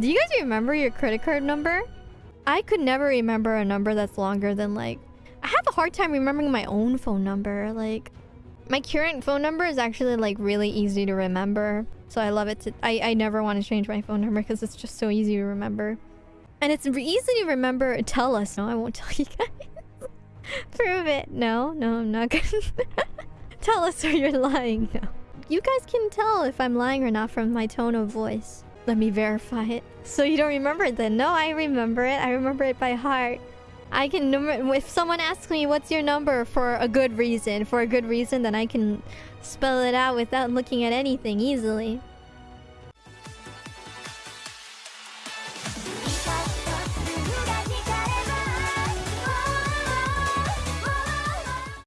Do you guys remember your credit card number? I could never remember a number that's longer than like... I have a hard time remembering my own phone number. Like, my current phone number is actually like really easy to remember. So I love it. To, I, I never want to change my phone number because it's just so easy to remember. And it's easy to remember. Tell us. No, I won't tell you guys. Prove it. No, no, I'm not gonna... tell us or you're lying. No. You guys can tell if I'm lying or not from my tone of voice. Let me verify it. So you don't remember it then? No, I remember it. I remember it by heart. I can number if someone asks me what's your number for a good reason, for a good reason, then I can spell it out without looking at anything easily.